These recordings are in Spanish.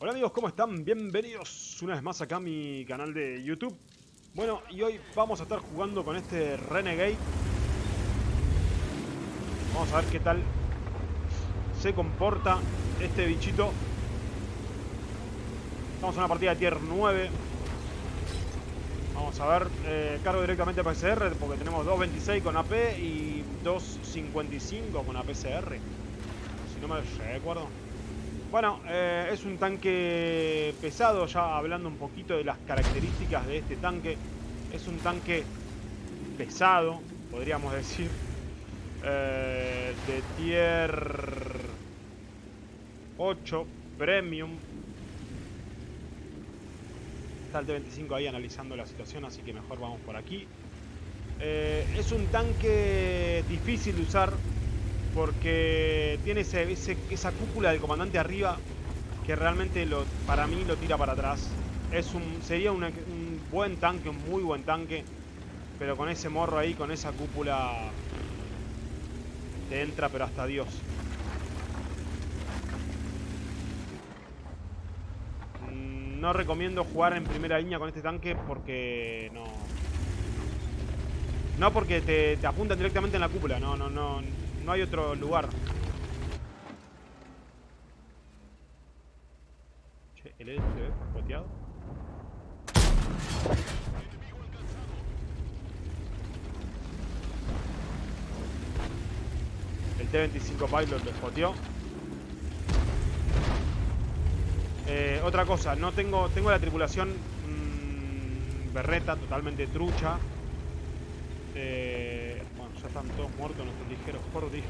Hola amigos, ¿cómo están? Bienvenidos una vez más acá a mi canal de YouTube. Bueno, y hoy vamos a estar jugando con este Renegade. Vamos a ver qué tal se comporta este bichito. Estamos en una partida de tier 9. Vamos a ver, eh, cargo directamente a PCR porque tenemos 2.26 con AP y 2.55 con APCR. Si no me recuerdo. Bueno, eh, es un tanque pesado, ya hablando un poquito de las características de este tanque. Es un tanque pesado, podríamos decir. Eh, de tier 8, premium. Está el T-25 ahí analizando la situación, así que mejor vamos por aquí. Eh, es un tanque difícil de usar, porque tiene esa cúpula del comandante arriba que realmente para mí lo tira para atrás. Es sería un buen tanque, un muy buen tanque, pero con ese morro ahí, con esa cúpula, te entra pero hasta Dios. Mm, no recomiendo jugar en primera línea con este tanque porque no... No porque te apuntan directamente en la cúpula, no, no, no, no hay otro lugar. Che, el ED se ve boteado. El T-25 Pilot lo spoteó. Eh, otra cosa, no tengo, tengo la tripulación mmm, berreta, totalmente trucha. Eh, ya están todos muertos nuestros ligeros, por Dios.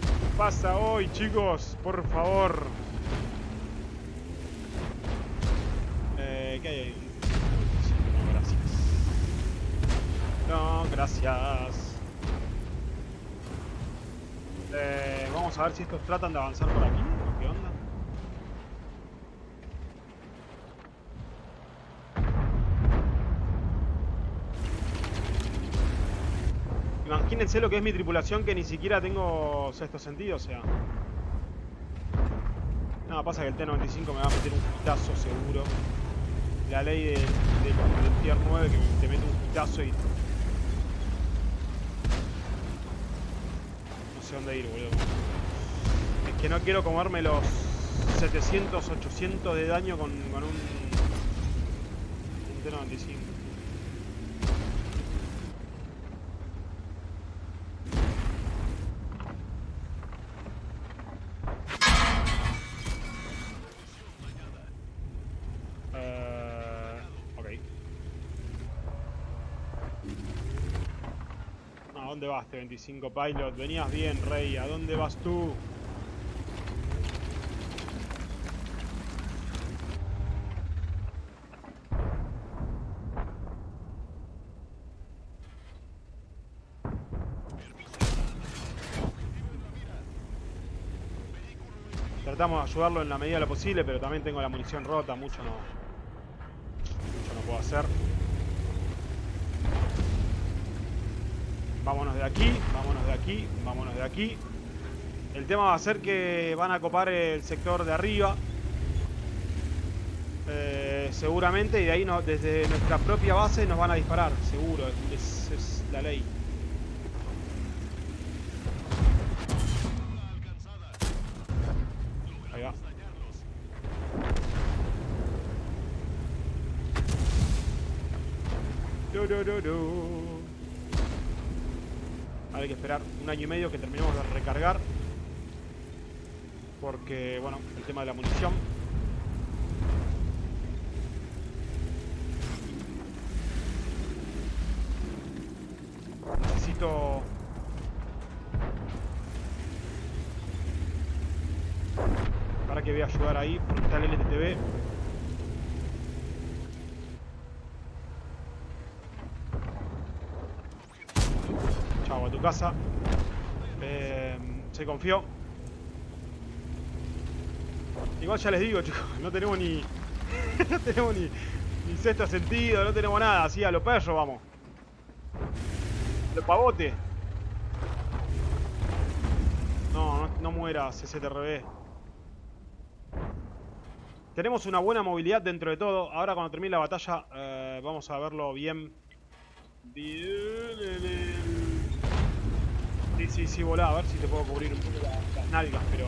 ¿Qué pasa hoy, chicos? Por favor. Eh, ¿Qué hay ahí? No, gracias. No, gracias. Eh, vamos a ver si estos tratan de avanzar por aquí. ¿Qué onda? Imagínense lo que es mi tripulación que ni siquiera tengo sexto sentido, o sea. Nada, pasa que el T-95 me va a meter un pitazo seguro. La ley del, Tier 9 que te mete un pitazo y... No sé dónde ir, boludo. Es que no quiero comerme los 700, 800 de daño con, con un, un T-95. ¿A dónde vas, T-25 Pilot? Venías bien, Rey. ¿A dónde vas tú? Tratamos de ayudarlo en la medida de lo posible, pero también tengo la munición rota, mucho no, mucho no puedo hacer. Vámonos de aquí, vámonos de aquí, vámonos de aquí. El tema va a ser que van a copar el sector de arriba. Eh, seguramente, y de ahí desde nuestra propia base nos van a disparar, seguro, es, la ley. Ahí va. Do, do, do, Hay que esperar un año y medio que terminemos de recargar. Porque, bueno, el tema de la munición. Necesito... Para que voy a ayudar ahí, porque está el LTTB. a tu casa. Eh, se confió. Igual ya les digo, chicos, no tenemos ni... no tenemos ni, ni sexto sentido, no tenemos nada. Así a los perros vamos. Los pavotes. No, no, no mueras, CCTRB. Tenemos una buena movilidad dentro de todo. Ahora cuando termine la batalla eh, vamos a verlo bien. Bien. Sí, sí, sí, volá. A ver si te puedo cubrir un poco la- las nalgas, pero...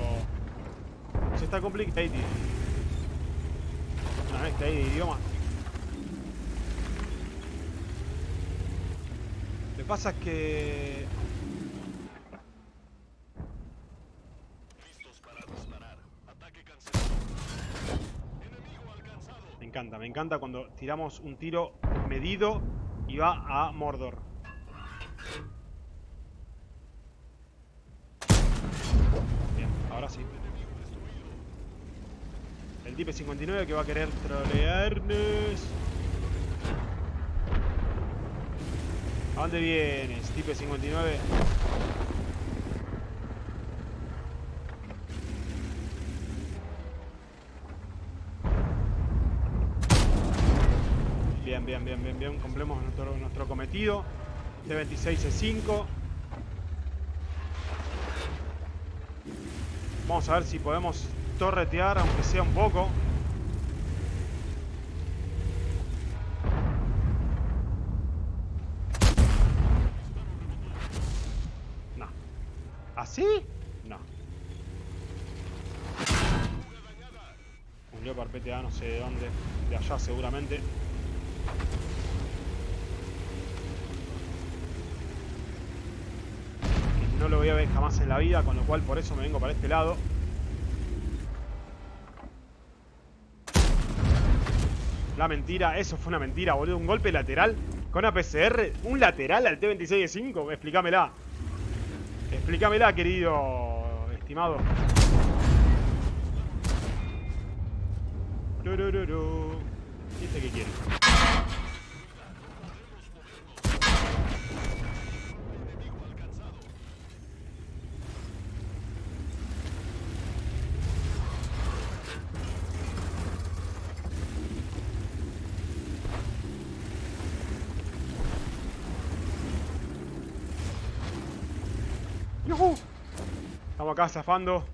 Se está complicado. Una vez que hay de idioma. Lo que pasa es que... Me encanta, me encanta cuando tiramos un tiro medido y va a Mordor. El Dipe 59 que va a querer trolearnos. ¿A dónde vienes, Dipe 59? Bien, bien, bien, bien, bien. Complemos nuestro, nuestro cometido. T26 C5. Vamos a ver si podemos torretear, aunque sea un poco. No. ¿Así? No. Un Leopard no sé de dónde. De allá seguramente. Que no lo voy a ver jamás en la vida, con lo cual por eso me vengo para este lado. La mentira, eso fue una mentira, boludo. Un golpe lateral con APCR. Un lateral al T26 de 5. Explícamela. Explícamela, querido estimado. ¿Y este qué quiere? Acá zafando.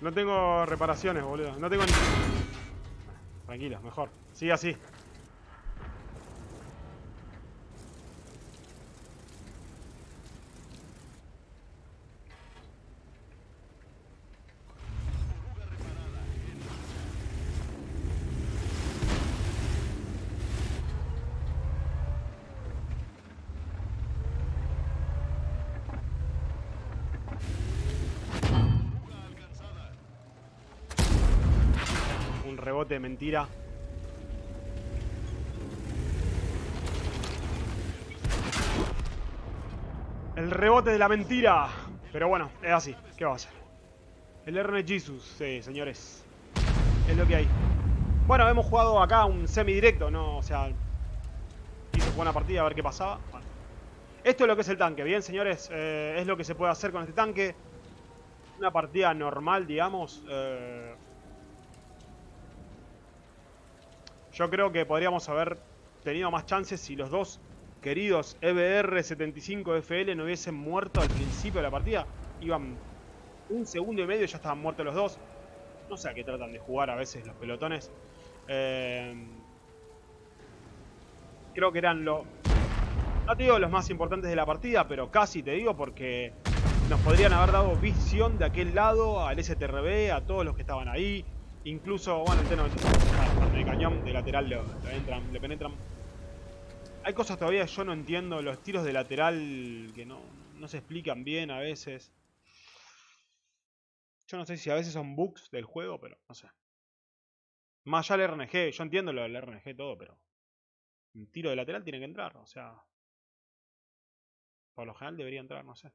No tengo reparaciones, boludo. No tengo ni... Tranquilo, mejor. Sigue así. Rebote de mentira. El rebote de la mentira. Pero bueno, es así. ¿Qué va a hacer? El RN Jesus, sí, señores. Es lo que hay. Bueno, hemos jugado acá un semidirecto, ¿no? O sea, hice buena partida a ver qué pasaba. Esto es lo que es el tanque, bien, señores. Eh, es lo que se puede hacer con este tanque. Una partida normal, digamos. Eh, Yo creo que podríamos haber tenido más chances si los dos queridos E EBR-75FL no hubiesen muerto al principio de la partida. Iban un segundo y medio y ya estaban muertos los dos. No sé a qué tratan de jugar a veces los pelotones. Eh, creo que eran los... No te digo los más importantes de la partida, pero casi te digo porque nos podrían haber dado visión de aquel lado, al STRB, a todos los que estaban ahí. Incluso, bueno, el T-95 de cañón, de lateral le penetran. Hay cosas todavía que yo no entiendo, los tiros de lateral que no, no se explican bien a veces. Yo no sé si a veces son bugs del juego, pero no sé. Más allá del RNG, yo entiendo lo del RNG todo, pero un tiro de lateral tiene que entrar, o sea, por lo general debería entrar, no sé.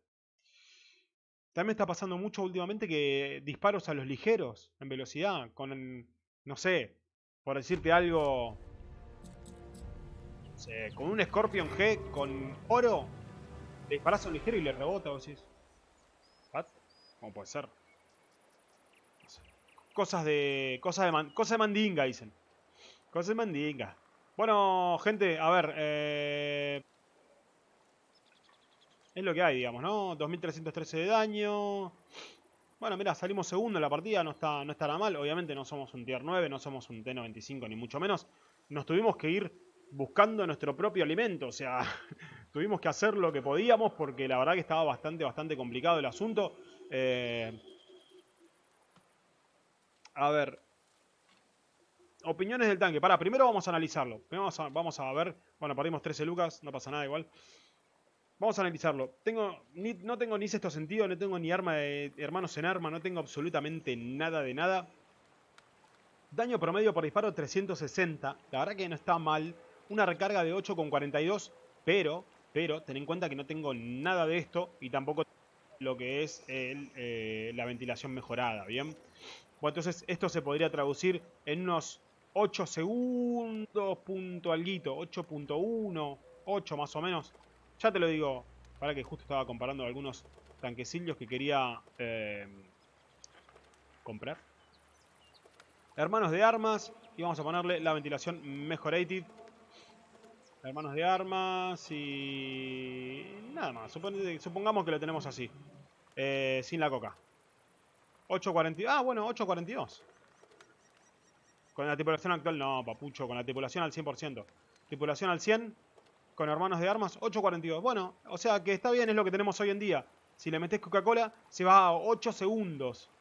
También está pasando mucho últimamente que disparos a los ligeros en velocidad, con, no sé, por decirte algo, no sé, con un Scorpion G con oro, le disparas a un ligero y le rebota, vos decís, ¿what? ¿Cómo puede ser? Cosas de, cosas de, man- cosas de mandinga, dicen. Cosas de mandinga. Bueno, gente, a ver, eh... Es lo que hay, digamos, ¿no? 2313 de daño. Bueno, mira, salimos segundo en la partida, no está, no estará mal. Obviamente no somos un tier 9, no somos un T95 ni mucho menos. Nos tuvimos que ir buscando nuestro propio alimento, o sea, tuvimos que hacer lo que podíamos porque la verdad que estaba bastante, bastante complicado el asunto. Eh, a ver, opiniones del tanque. Para, primero vamos a analizarlo. Vamos a, vamos a ver, bueno, perdimos 13 lucas, no pasa nada igual. Vamos a analizarlo. Tengo, no tengo ni sexto sentido, no tengo ni arma de hermanos en arma, no tengo absolutamente nada de nada. Daño promedio por disparo 360. La verdad que no está mal. Una recarga de 8,42. Pero, pero, ten en cuenta que no tengo nada de esto. Y tampoco lo que es eh, la ventilación mejorada, ¿bien? Bueno, entonces esto se podría traducir en unos 8 segundos, punto alguito, 8.1, 8 más o menos. Ya te lo digo, para que justo estaba comparando algunos tanquecillos que quería eh, comprar. Hermanos de armas. Y vamos a ponerle la ventilación mejorated. Hermanos de armas y... Nada más. Supongamos que lo tenemos así. Eh, sin la coca. 8.42. Ah, bueno, 8.42. Con la tripulación actual, no, papucho. Con la tripulación al 100%. Tripulación al 100 con hermanos de armas, 8.42. Bueno, o sea que está bien, es lo que tenemos hoy en día. Si le metes Coca-Cola, se va a 8 segundos.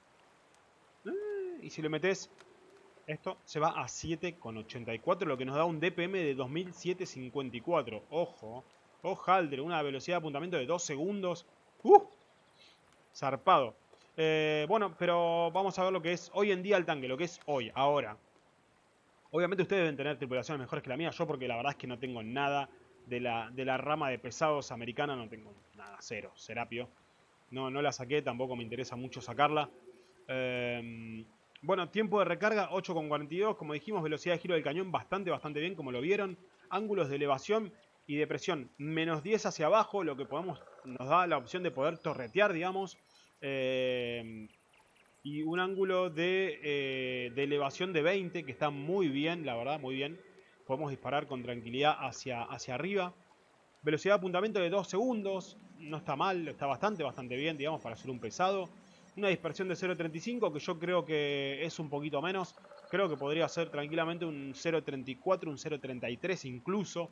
Eh, y si le metes esto, se va a 7.84, lo que nos da un DPM de 2754. Ojo, ojaldre, una velocidad de apuntamiento de 2 segundos. ¡Uh! Zarpado. Eh, bueno, pero vamos a ver lo que es hoy en día el tanque, lo que es hoy, ahora. Obviamente ustedes deben tener tripulaciones mejores que la mía, yo porque la verdad es que no tengo nada de la, de la rama de pesados americana no tengo nada, cero, Serapio. No, no la saqué, tampoco me interesa mucho sacarla. Em, bueno, tiempo de recarga 8,42, como dijimos, velocidad de giro del cañón bastante, bastante bien, como lo vieron. Ángulos de elevación y de presión menos 10 hacia abajo, lo que podemos nos da la opción de poder torretear, digamos. Em, y un ángulo de, eh, de elevación de 20, que está muy bien, la verdad, muy bien podemos disparar con tranquilidad hacia, hacia arriba. Velocidad de apuntamiento de 2 segundos, no está mal, está bastante, bastante bien, digamos, para ser un pesado. Una dispersión de 0.35, que yo creo que es un poquito menos. Creo que podría ser tranquilamente un 0.34, un 0.33 incluso.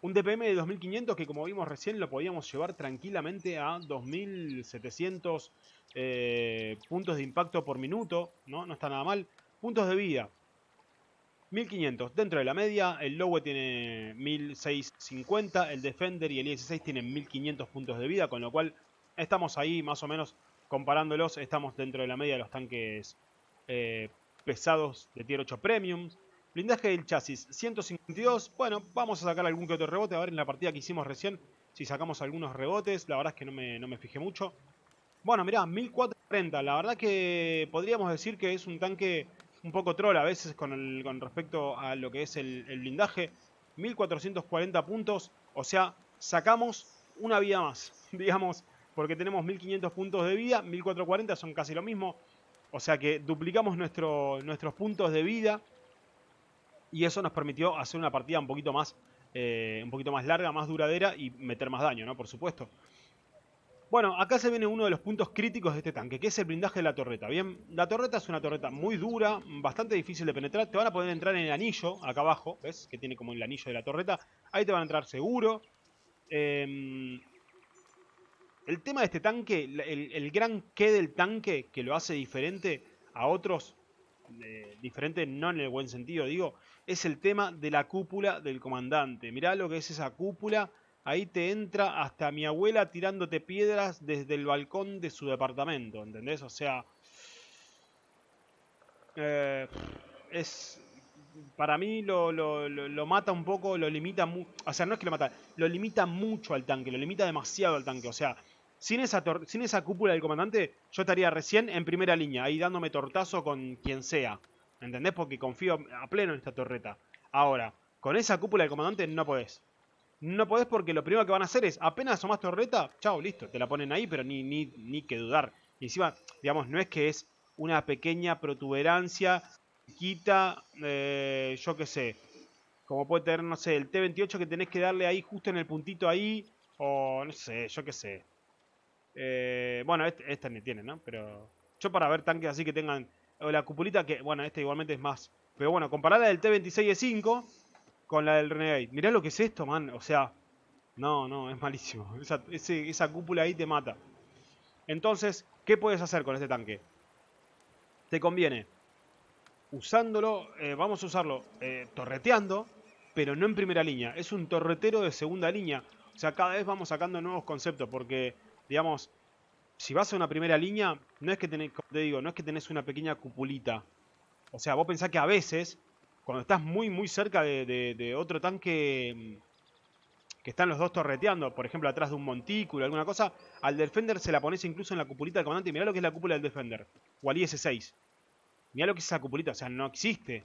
Un DPM de 2500 que como vimos recién lo podíamos llevar tranquilamente a 2700 eh, puntos de impacto por minuto, ¿no? No está nada mal. Puntos de vida, 1500 dentro de la media, el Lowe tiene 1650, el Defender y el IS-6 tienen 1500 puntos de vida, con lo cual estamos ahí más o menos comparándolos, estamos dentro de la media de los tanques eh, pesados de Tier 8 Premium. Blindaje del chasis 152, bueno, vamos a sacar algún que otro rebote, a ver en la partida que hicimos recién si sacamos algunos rebotes, la verdad es que no me, no me fijé mucho. Bueno, mirá, 1440, la verdad que podríamos decir que es un tanque un poco troll a veces con, el, con respecto a lo que es el, blindaje. 1440 puntos, o sea, sacamos una vida más, digamos, porque tenemos 1500 puntos de vida, 1440 son casi lo mismo, o sea que duplicamos nuestro, nuestros puntos de vida y eso nos permitió hacer una partida un poquito más, eh, un poquito más larga, más duradera y meter más daño, ¿no? Por supuesto. Bueno, acá se viene uno de los puntos críticos de este tanque, que es el blindaje de la torreta. Bien, la torreta es una torreta muy dura, bastante difícil de penetrar. Te van a poder entrar en el anillo, acá abajo, ¿ves? Que tiene como el anillo de la torreta. Ahí te van a entrar seguro. Em, el tema de este tanque, el, gran qué del tanque que lo hace diferente a otros, eh, diferente no en el buen sentido, digo, es el tema de la cúpula del comandante. Mirá lo que es esa cúpula ahí te entra hasta mi abuela tirándote piedras desde el balcón de su departamento, ¿entendés? O sea, eh, es para mí lo, mata un poco, lo limita o sea, no es que lo mata, lo limita mucho al tanque, lo limita demasiado al tanque, o sea, sin esa, sin esa cúpula del comandante, yo estaría recién en primera línea, ahí dándome tortazo con quien sea, ¿entendés? Porque confío a pleno en esta torreta. Ahora, con esa cúpula del comandante no podés. No podés porque lo primero que van a hacer es, apenas asomás torreta, chao, listo, te la ponen ahí, pero ni, ni, ni que dudar. Y encima, digamos, no es que es una pequeña protuberancia, quita, eh, yo qué sé, como puede tener, no sé, el T28 que tenés que darle ahí justo en el puntito ahí, O no sé, yo qué sé. Eh, bueno, este, este ni tiene, ¿no? Pero yo para ver tanques así que tengan... O la cupulita que, bueno, este igualmente es más. Pero bueno, comparar la del T26E5 con la del Renegade. Mirá lo que es esto, man. O sea, no, no, es malísimo. Esa, cúpula ahí te mata. Entonces, ¿qué puedes hacer con este tanque? Te conviene usándolo, eh, vamos a usarlo eh, torreteando, pero no en primera línea. Es un torretero de segunda línea. O sea, cada vez vamos sacando nuevos conceptos porque, digamos, si vas a una primera línea, no es que tenés, te digo, no es que tenés una pequeña cupulita. O sea, vos pensás que a veces, cuando estás muy, muy cerca de, otro tanque mm, que están los dos torreteando, por ejemplo, atrás de un montículo, alguna cosa, al Defender se la pones incluso en la cupulita del comandante. Mirá lo que es la cúpula del Defender. O al IS-6. Mirá lo que es esa cupulita, o sea, no existe.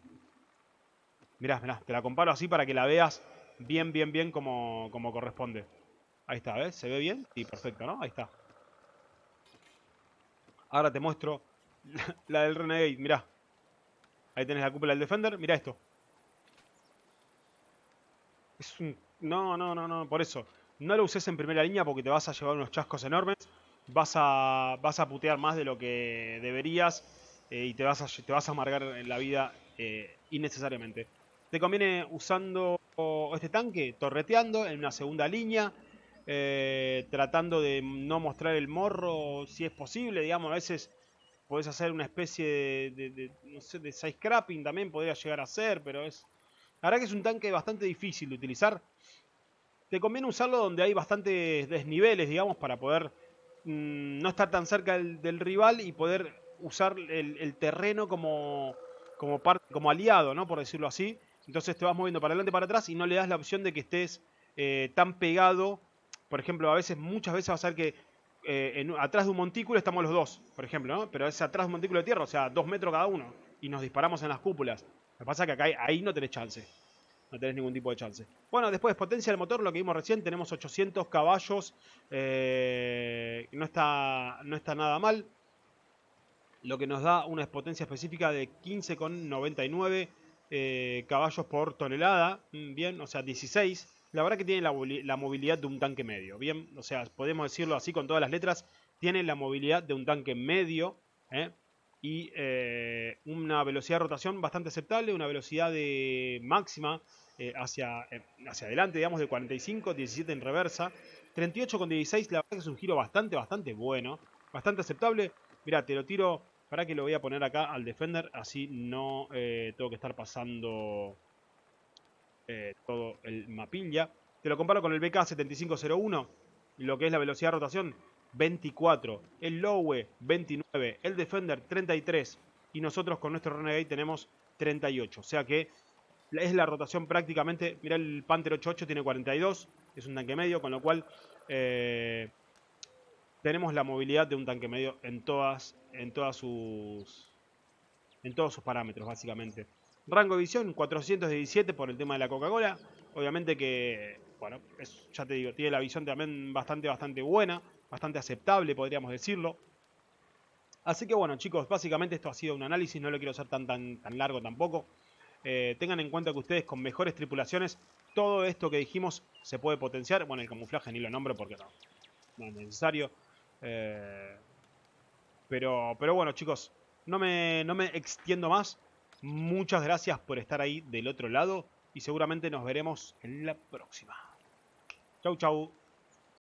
Mirá, mirá, te la comparo así para que la veas bien, bien, bien como, como corresponde. Ahí está, ¿ves? ¿Se ve bien? Sí, perfecto, ¿no? Ahí está. Ahora te muestro la, del Renegade, mirá. Ahí tenés la cúpula del Defender, mirá esto. Es. No, no, no, no, por eso. No lo uses en primera línea porque te vas a llevar unos chascos enormes. Vas a, vas a putear más de lo que deberías eh, y te vas, a, te vas a amargar en la vida eh, innecesariamente. Te conviene usando este tanque, torreteando en una segunda línea, eh, tratando de no mostrar el morro si es posible, digamos, a veces podés hacer una especie de, de, no sé, de también podría llegar a ser, pero es... La verdad que es un tanque bastante difícil de utilizar. Te conviene usarlo donde hay bastantes desniveles, digamos, para poder mm, no estar tan cerca del, rival y poder usar el, terreno como, como, como aliado, ¿no? Por decirlo así. Entonces te vas moviendo para adelante para atrás y no le das la opción de que estés eh, tan pegado por ejemplo, a veces, muchas veces va a ser que eh, atrás de un montículo estamos los dos, por ejemplo, ¿no? Pero es atrás de un montículo de tierra, o sea, dos metros cada uno, y nos disparamos en las cúpulas. Lo que pasa es que acá, ahí no tenés chance. No tenés ningún tipo de chance. Bueno, después potencia del motor, lo que vimos recién, tenemos 800 caballos. Eh, no, está, no está nada mal. Lo que nos da una potencia específica de 15,99 eh, caballos por tonelada. Mm, bien, o sea, 16 la verdad que tiene la, movilidad de un tanque medio. Bien, o sea, podemos decirlo así con todas las letras. Tiene la movilidad de un tanque medio. ¿eh? Y eh, una velocidad de rotación bastante aceptable. Una velocidad de máxima eh, hacia, hacia adelante, digamos, de 45, 17 en reversa. 38 con 16, la verdad que es un giro bastante, bastante bueno. Bastante aceptable. Mira, te lo tiro para que lo voy a poner acá al Defender. Así no tengo que estar pasando eh, todo el mapilla. Te lo comparo con el BK7501, lo que es la velocidad de rotación 24, el Lowe 29, el Defender 33 y nosotros con nuestro Renegade tenemos 38. O sea que es la rotación prácticamente, mira el Panther 88 tiene 42, es un tanque medio, con lo cual eh, tenemos la movilidad de un tanque medio en todas, en todas sus en todos sus parámetros básicamente. Rango de visión 417 por el tema de la Coca-Cola. Obviamente que, bueno, ya te digo, tiene la visión también bastante, bastante buena, bastante aceptable, podríamos decirlo. Así que bueno, chicos, básicamente esto ha sido un análisis, no lo quiero hacer tan, tan, tan largo tampoco. Eh, tengan en cuenta que ustedes con mejores tripulaciones, todo esto que dijimos se puede potenciar. Bueno, el camuflaje ni lo nombro porque no, no es necesario. Eh, pero, pero bueno, chicos, no me, no me extiendo más. Muchas gracias por estar ahí del otro lado y seguramente nos veremos en la próxima. Chau, chau.